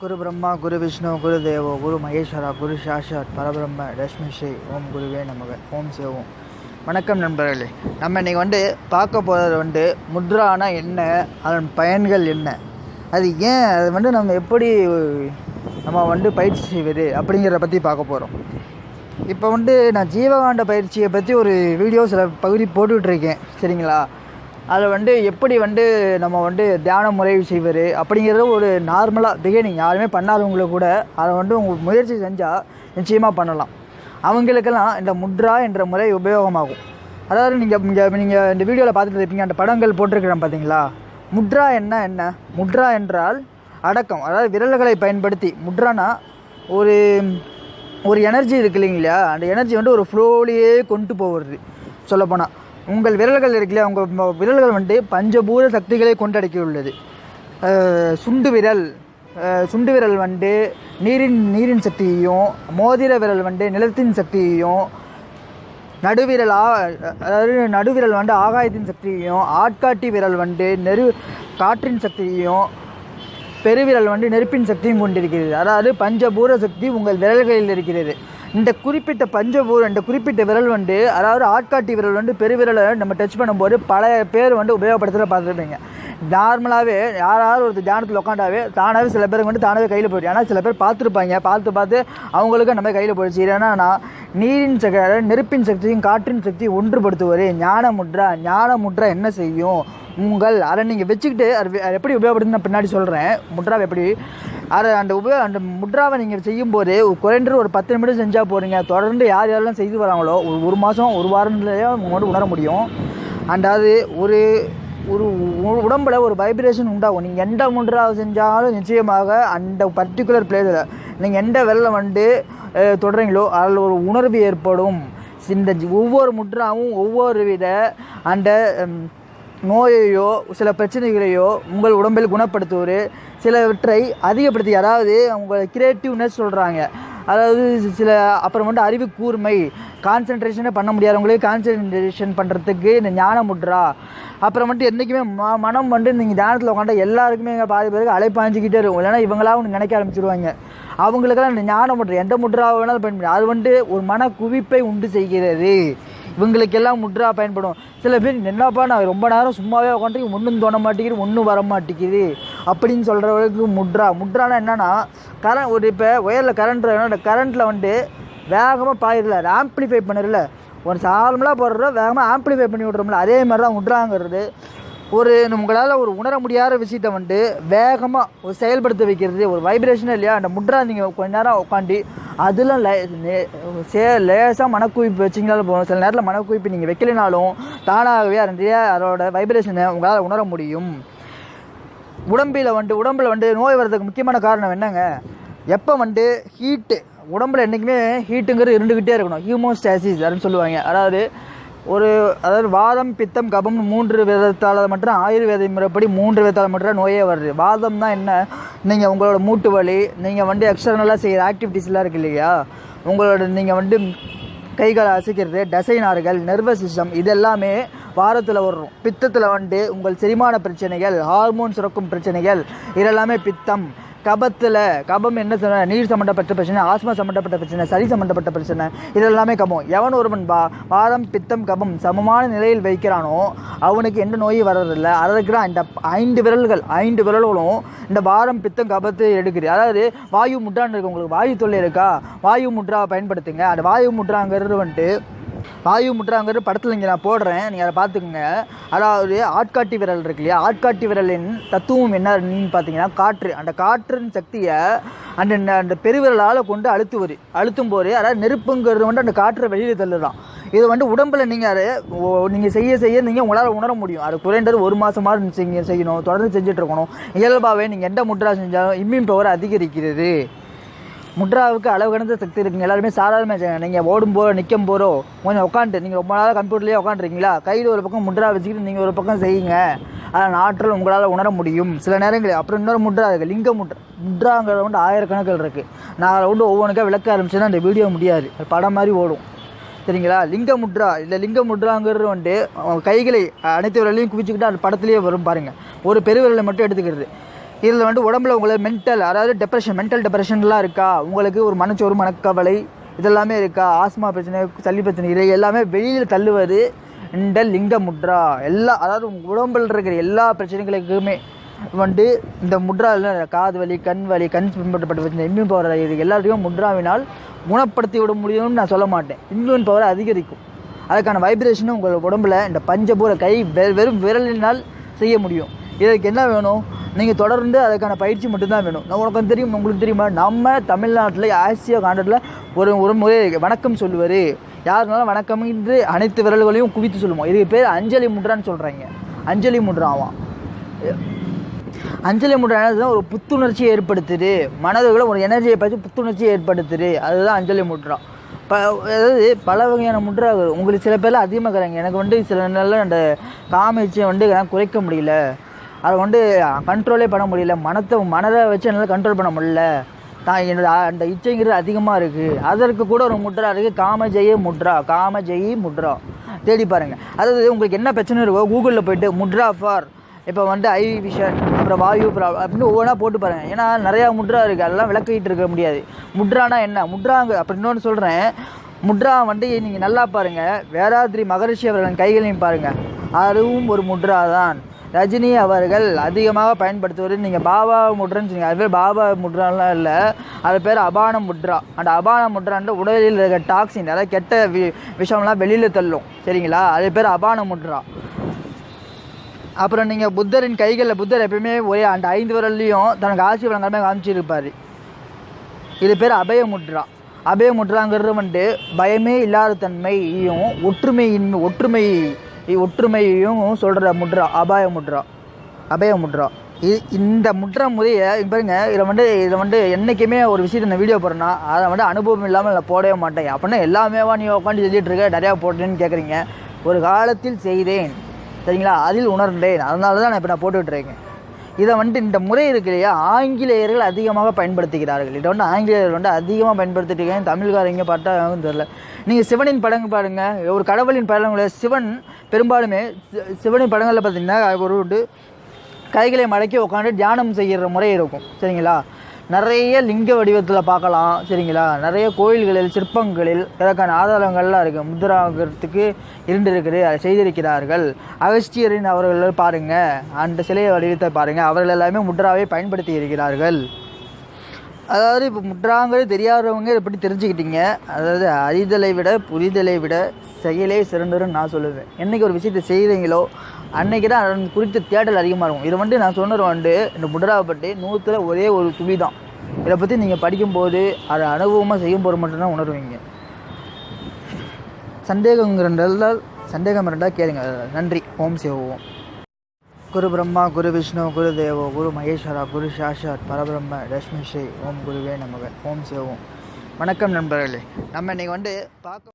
குரு பிரம்மா குரு விஷ்ணு குரு தேவோ குரு மகேஸ்வரா குரு சாஷாத் பரபிரம்ம ரஷ்மி ஸ்ரீ ஓம் குருவே நமக. ஓம் சிவோம் வணக்கம் நண்பர்களே. நம்ம இன்னைக்கு வந்து பார்க்க போகிறது வந்து முத்ரானா என்ன? அதன் பயன்கள் என்ன? அது ஏன்? அது வந்து நம்ம எப்படி நம்ம வந்து பயிற்சி செய்வது அப்படிங்கிறத பற்றி பார்க்க போகிறோம் இப்போ வந்து நான் ஜீவகாண்ட பயிற்சியை பற்றி ஒரு வீடியோ சில பகுதி போட்டுட்ருக்கேன் சரிங்களா? அதில் வந்து எப்படி வந்து நம்ம வந்து தியான முறை செய்வது அப்படிங்கிறது ஒரு நார்மலாக பிகினிங் யாருமே பண்ணாதவங்களுக்கு கூட அதை வந்து உங்கள் முயற்சி செஞ்சால் நிச்சயமாக பண்ணலாம். அவங்களுக்கெல்லாம் இந்த முத்ரா என்ற முறை உபயோகமாகும். அதாவது நீங்கள் இங்கே நீங்கள் இந்த வீடியோவில் பார்த்துட்டு இருப்பீங்க அந்த படங்கள் போட்டிருக்கிறேன் பார்த்தீங்களா முத்ரா என்ன என்ன? முத்ரா என்றால் அடக்கம். அதாவது விரல்களை பயன்படுத்தி முட்ரானா ஒரு ஒரு எனர்ஜி இருக்கு இல்லைங்களா? அந்த எனர்ஜி வந்து ஒரு ஃப்ளோலியே கொண்டு போகிறது. சொல்லப்போனால் உங்கள் விரல்கள் இருக்கு உங்கள் விரல்கள் வந்து பஞ்சபூத சக்திகளை கொண்டடக்கி உள்ளது சுண்டு விரல் சுண்டு விரல் வந்து நீரின் நீரின் சக்தியையும் மோதிர விரல் வந்து நிலத்தின் சக்தியையும் நடுவிரல் ஆ அதாவது நடுவிரல் வந்து ஆகாயத்தின் சக்தியையும் ஆட்காட்டி விரல் வந்து நெரு காற்றின் சக்தியையும் பெருவிரல் வந்து நெருப்பின் சக்தியும் கொண்டிருக்கிறது. அதாவது பஞ்சபூர சக்தி உங்கள் விரல்களில் இருக்கிறது. இந்த குறிப்பிட்ட பஞ்சபூர இந்த குறிப்பிட்ட விரல் வந்து அதாவது ஆட்காட்டி விரல் வந்து பெருவிரலை நம்ம டச் பண்ணும்போது பல பேர் வந்து உபயோகப்படுத்துகிற பார்த்துருப்பீங்க நார்மலாகவே யாராவது ஒரு தியானத்தில் உட்காண்டாவே தானாகவே சில பேருக்கு வந்து தானாகவே கையில் போயிடுச்சு ஆனால் சில பேர் பார்த்துருப்பாங்க. பார்த்து பார்த்து அவங்களுக்கு நம்ம கையில் போயிடுச்சு. ஏன்னா நான் நீரின் சக நெருப்பின் சக்தியும் காற்றின் சக்தியும் ஒன்றுபடுத்துவது ஞான முட்ரா ஞான முட்ரா என்ன செய்யும்? உங்கள் அதை நீங்கள் வச்சுக்கிட்டு அது எப்படி உபயோகப்படுதுன்னு நான் பின்னாடி சொல்கிறேன் முட்ராவை எப்படி? அதை அந்த உபயோக அந்த முட்ராவை நீங்கள் செய்யும்போது குறைந்தது ஒரு பத்து நிமிடம் செஞ்சால் போகிறீங்க தொடர்ந்து யார் யாரெல்லாம் செய்து வராங்களோ ஒரு ஒரு மாதம் ஒரு வாரத்துலேயே உங்களோட உணர முடியும். அண்ட் அது ஒரு ஒரு உடம்புல ஒரு வைப்ரேஷன் உண்டாகும். நீங்கள் எந்த முட்ராவை செஞ்சாலும் நிச்சயமாக அந்த பர்டிகுலர் பிளேஸில் நீங்கள் எந்த வெள்ளம் வந்து தொடரீங்களோ அதில் ஒரு உணர்வு ஏற்படும். இந்த ஒவ்வொரு முட்ராவும் ஒவ்வொரு வித அந்த நோயையோ சில பிரச்சனைகளையோ உங்கள் உடம்பில் குணப்படுத்துவது சிலவற்றை அதிகப்படுத்தி அதாவது உங்கள் கிரியேட்டிவ்னஸ் சொல்கிறாங்க அதாவது சில அப்புறம் வந்து அறிவு கூர்மை கான்சென்ட்ரேஷனே பண்ண முடியாதவங்களே கான்சென்ட்ரேஷன் பண்ணுறதுக்கு இந்த ஞான முட்ரா அப்புறம் வந்துட்டு என்றைக்குமே ம மனம் வந்து நீங்கள் தியானத்தில் உட்காந்தா எல்லாருக்குமே எங்கள் பாதி பேருக்கு அலைப்பாஞ்சிக்கிட்டே இருக்கும். இல்லைன்னா இவங்களா ஒன்று நினைக்க ஆரம்பிச்சிருவாங்க. அவங்களுக்கெல்லாம் இந்த ஞான முட்ரா எந்த முட்ரா வேணாலும் பயன்படும். அது வந்து ஒரு மன குவிப்பை உண்டு செய்கிறது. இவங்களுக்கெல்லாம் முட்ரா பயன்படும். சில பேர் என்னப்பா நான் ரொம்ப நேரம் சும்மாவே உட்காந்து ஒன்றும் தோண மாட்டேங்குது ஒன்றும் வர மாட்டேங்குது அப்படின்னு சொல்கிறவங்களுக்கு முட்ரா முட்ரானா என்னென்னா கரண்ட் ஒரு இப்போ ஒயரில் கரண்ட் அந்த கரண்ட்டில் வந்து வேகமாக பாயிடல ஆம்பிளிஃபை ஆம்ப்ளிஃபை ஒரு சாலமெலாம் போடுறோம் வேகமாக ஆம்ப்ளிஃபை பண்ணி விட்றோம்ல அதே மாதிரி தான் முட்ராங்கிறது ஒரு உங்களால் ஒரு உணர முடியாத விஷயத்தை வந்து வேகமாக ஒரு செயல்படுத்த வைக்கிறது ஒரு வைப்ரேஷனே இல்லையா? அந்த முட்ரா நீங்கள் கொஞ்ச நேரம் உட்காந்து அதில் லே சே லேசாக மனக்குவிப்பு வச்சிங்கனாலும் போகணும் சில நேரத்தில் மனக்குவிப்பு நீங்கள் வைக்கலைனாலும் தானாகவே அதனுடைய அதோட வைப்ரேஷனை உங்களால் உணர முடியும். உடம்பில் வந்து உடம்புல வந்து நோய் வர்றதுக்கு முக்கியமான காரணம் என்னங்க? எப்போ வந்து ஹீட்டு உடம்புல என்றைக்குமே ஹீட்டுங்கிறது இருந்துக்கிட்டே இருக்கணும். ஹியூமோஸ்டாசிஸ் அப்படின்னு சொல்லுவாங்க. அதாவது ஒரு அதாவது வாதம் பித்தம் கபம் மூன்று விதத்தால் மட்டும் ஆயுர்வேத முறைப்படி மூன்று விதத்தால் மட்டும் நோயே வருது. வாதம் தான் என்ன? நீங்கள் உங்களோட மூட்டு வலி நீங்கள் வந்து எக்ஸ்டர்னலாக செய்கிற ஆக்டிவிட்டீஸ்லாம் இருக்கு இல்லையா? உங்களோட நீங்கள் வந்து கைகளை அசைக்கிறது தசை நார்கள் நர்வஸ் சிஸ்டம் இது எல்லாமே வாரத்தில் வரும். பித்தத்தில் வந்து உங்கள் செரிமான பிரச்சனைகள் ஹார்மோன் சுரக்கும் பிரச்சனைகள் இதெல்லாமே பித்தம். கபத்தில் கபம் என்ன சொன்ன நீர் சம்மந்தப்பட்ட பிரச்சனை ஆஸ்மா சம்மந்தப்பட்ட பிரச்சனை சளி சம்மந்தப்பட்ட பிரச்சனை இதெல்லாமே கபம். எவன் ஒருவன் பா வாரம் பித்தம் கபம் சமமான நிலையில் வைக்கிறானோ அவனுக்கு எந்த நோயும் வர்றதில்லை. அதற்கு இருக்கிற இந்த ஐந்து விரல்கள் ஐந்து விரல்களும் இந்த வாரம் பித்தம் கபத்தை எடுக்குது. அதாவது வாயு முட்ரான்னு இருக்கு உங்களுக்கு. வாயு தொல்லை இருக்கா? வாயு முட்ரா பயன்படுத்துங்க. அந்த வாயு முட்ராங்கிறது வந்துட்டு வாயு முற்றாங்கிற படத்தில் இங்கே நான் போடுறேன். நீங்கள் அதை பார்த்துக்குங்க. அதாவது ஆட்காட்டி விரல் இருக்கு இல்லையா? ஆட்காட்டி விரலின் தத்துவம் என்னன்னு பார்த்தீங்கன்னா காற்று. அந்த காற்றின் சக்தியை அந்த அந்த பெருவிரலால் கொண்டு அழுத்துவது. அழுத்தும் போது அதாவது நெருப்புங்கிறது வந்து அந்த காற்றை வெளியில் தள்ளுதான். இது வந்து உடம்பில் நீங்கள் அதை நீங்கள் செய்ய செய்ய நீங்கள் உங்களால் உணர முடியும். அது குறைந்தது ஒரு மாதமாக நீங்கள் செய்யணும். தொடர்ந்து செஞ்சுட்டு இருக்கணும். இயல்பாகவே நீங்கள் எந்த முட்ரா செஞ்சாலும் இம்யூன் பவர் அதிகரிக்கிறது. முட்ராவுக்கு அளவு கடந்த சக்தி இருக்குங்க. எல்லாருமே சாதாரண நீங்கள் ஓடும் போதோ நிற்கும் போதோ கொஞ்சம் உட்காந்துட்டு நீங்கள் ரொம்ப நாளாக கம்ப்யூட்டர்லேயே உட்காந்துருக்கீங்களா கையில் ஒரு பக்கம் முட்ரா வச்சுக்கிட்டு நீங்கள் ஒரு பக்கம் செய்யுங்க. அதன் ஆற்றல் உங்களால் உணர முடியும். சில நேரங்களில் அப்புறம் இன்னொரு முட்ரா இருக்குது லிங்க முட்ரா முட்ராங்கிறது வந்து ஆயிரக்கணக்கில் இருக்குது நான் அதை வந்து ஒவ்வொன்றுக்கா விளக்க ஆரம்பிச்சேன்னா அந்த வீடியோ முடியாது. அது படம் மாதிரி ஓடும். சரிங்களா? லிங்க முட்ரா. இல்லை லிங்க முட்ராங்கிறது வந்து கைகளை அனைத்து விரலையும் குவிச்சுக்கிட்டு அந்த படத்துலேயே வரும் பாருங்கள் ஒரு பெருவிரலை மட்டும் எடுத்துக்கிறது. இதில் வந்து உடம்புல உங்களுக்கு மென்டல் அதாவது டெப்ரெஷன் மென்டல் டெப்ரெஷன்லாம் இருக்கா? உங்களுக்கு ஒரு மனச்சோறு மனக்கவலை இதெல்லாமே இருக்கா? ஆஸ்மா பிரச்சனை சளி பிரச்சனை இதை எல்லாமே வெளியில் தள்ளுவது இந்த லிங்க முட்ரா எல்லா அதாவது உங்கள் உடம்பில் இருக்கிற எல்லா பிரச்சனைகளுக்குமே வந்து இந்த முட்ராவில் காது வலி கண் வலி கண் பின்பற்றப்பட்ட பிரச்சனை இம்யூன் பவர் இது எல்லாத்தையும் முட்ராவினால் குணப்படுத்தி விட முடியும்னு நான் சொல்ல மாட்டேன். இம்யூன் பவர் அதிகரிக்கும். அதுக்கான வைப்ரேஷனும் உங்கள் உடம்புல இந்த பஞ்சபூர கை வெ- வெறும் விரலினால் செய்ய முடியும். இதற்கு என்ன வேணும்? நீங்கள் தொடர்ந்து அதுக்கான பயிற்சி மட்டும்தான் வேணும். நான் உனக்கு தெரியும் உங்களுக்கு தெரியுமா? நம்ம தமிழ்நாட்டில் ஆசியா காண்டத்தில் ஒரு ஒரு முறை வணக்கம் சொல்லுவார். யாருனாலும் வணக்கம் என்று அனைத்து விரல்களையும் குவித்து சொல்லுவோம். இதுக்கு பேர் அஞ்சலி முட்ரான்னு சொல்கிறாங்க அஞ்சலி முட்ராவாம் அஞ்சலி முட்ரா என்னதுன்னா ஒரு புத்துணர்ச்சியை ஏற்படுத்துது. மனதுகளை ஒரு எனர்ஜியை பார்த்து புத்துணர்ச்சியை ஏற்படுத்துது. அதுதான் அஞ்சலி முட்ரா ப அதாவது பல வகையான முட்ரா உங்களுக்கு சில பேர்லாம் அதிகமாக இருக்கிறாங்க எனக்கு வந்து சில நாளில் அந்த காமிச்சை வந்து என்னால் குறைக்க முடியல. அதை வந்து கண்ட்ரோலே பண்ண முடியல. மனத்தை மனதை வச்சு என்னால் கண்ட்ரோல் பண்ண முடியல. தான் என்னோட அந்த இச்சைங்கிறது அதிகமாக இருக்குது அதற்கு கூட ஒரு முட்ரா இருக்குது காமஜெய முட்ரா காமஜெயி முட்ரா. தேடி பாருங்கள் அதாவது உங்களுக்கு என்ன பிரச்சனை இருக்கோ கூகுளில் போயிட்டு முட்ரா ஃபார் இப்போ வந்து ஐ விஷன் அப்புறம் வாயு ப்ராப்ளம் அப்படின்னு ஒவ்வொன்றா போட்டு பாருங்கள் ஏன்னா நிறையா முட்ரா இருக்குது அதெல்லாம் விளக்கிட்டு இருக்க முடியாது. முட்ரானா என்ன? முட்ராங்க அப்படி இன்னொன்று சொல்கிறேன் முட்ரா வந்து நீங்கள் நல்லா பாருங்கள் வேதாத்ரி மகரிஷி அவர்களின் கைகளையும் பாருங்கள் அதுவும் ஒரு முட்ரா தான் ரஜினி அவர்கள் அதிகமாக பயன்படுத்துவது நீங்கள் பாபா முட்ரான்னு சொன்னீங்க. அது பேர் பாபா முட்ராலாம் இல்லை. அது பேர் அபான முட்ரா. அந்த அபான முட்ரான்ற உடலில் இருக்க டாக்ஸின் அதாவது கெட்ட வி விஷயம்லாம் வெளியில் தள்ளும். சரிங்களா? அது பேர் அபான முட்ரா. அப்புறம் நீங்கள் புத்தரின் கைகளில் புத்தர் எப்பயுமே ஒரே அந்த ஐந்து விரல்லையும் தனக்கு ஆட்சி வழங்காமல் காமிச்சிருப்பார். இது பேர் அபய முட்ரா. அபய முட்ராங்கிறது வந்துட்டு பயமே இல்லாத தன்மையும் ஒற்றுமையின் ஒற்றுமை ஒற்றுமையையும் சொல்கிற முட்ரா அபாய முட்ரா அபய முட்ரா. இது இந்த முட்ரா முறையை பாருங்க இதில் வந்து இதில் வந்து என்றைக்குமே ஒரு விஷயத்தை நான் வீடியோ போடுறேன்னா அதை வந்து அனுபவம் இல்லாமல் நான் போடவே மாட்டேன். அப்படின்னா எல்லாமேவா நீ உட்காந்து சொல்லிட்டு இருக்க நிறையா போட்டேன்னு கேட்குறீங்க ஒரு காலத்தில் செய்தேன். சரிங்களா? அதில் உணர்ந்தேன். அதனால தான் நான் இப்போ நான் போட்டுட்டு இருக்கேன். இதை வந்துட்டு இந்த முறை இருக்கு இல்லையா? ஆங்கிலேயர்கள் அதிகமாக பயன்படுத்துகிறார்கள். இதை வந்து ஆங்கிலேயர்கள் வந்து அதிகமாக பயன்படுத்திட்டு இருக்காங்க. தமிழ்காரங்க பார்த்தா தெரில நீங்கள் சிவனின் படங்கள் பாருங்கள் ஒரு கடவுளின் படங்களில் சிவன் பெரும்பாலுமே சிவனின் படங்களில் பார்த்தீங்கன்னா ஒரு வந்து கைகளை மடக்கி உட்காந்து தியானம் செய்கிற முறை இருக்கும். சரிங்களா? நிறைய லிங்க வடிவத்தில் பார்க்கலாம் சரிங்களா? நிறைய கோயில்களில் சிற்பங்களில் இதற்கான ஆதாரங்கள்லாம் இருக்குது முத்ராங்கிறதுக்கு இருந்திருக்குது அதை செய்திருக்கிறார்கள். அகஸ்தியரின் அவர்கள் பாருங்கள் அந்த சிலையை வடிவத்தை பாருங்கள் அவர்கள் எல்லாமே முத்ராவை பயன்படுத்தி இருக்கிறார்கள். அதாவது இப்போ முட்ராங்கிறது தெரியாதவங்க எப்படி தெரிஞ்சுக்கிட்டீங்க. அதாவது அறிதலை விட புரிதலை விட செயலே சிறந்ததுன்னு நான் சொல்லுவேன். என்னைக்கு ஒரு விஷயத்தை செய்கிறீங்களோ அன்னைக்கு தான் குறித்த தேடல் அதிகமாக இருக்கும். இது வந்து நான் சொன்னது வந்து இந்த முட்ராவை பற்றி நூற்றில் ஒரே ஒரு துளி தான் இதை பற்றி நீங்கள் படிக்கும்போது அதை அனுபவமாக செய்யும் போது மட்டும்தான் உணர்வீங்க. சந்தேகம் இருந்தால் சந்தேகம் இருந்தால் கேளுங்க. நன்றி. ஓம் சிவோம் குரு பிரம்மா குரு விஷ்ணு குரு தேவோ குரு மகேஸ்வரா குரு சாஷாத் பரபிரம்ம ரஷ்மி ஸ்ரீ ஓம் குருவே நமக. ஓம் சிவோம் வணக்கம் நண்பர்களே. நம்ம இன்னைக்கு வந்து பார்க்க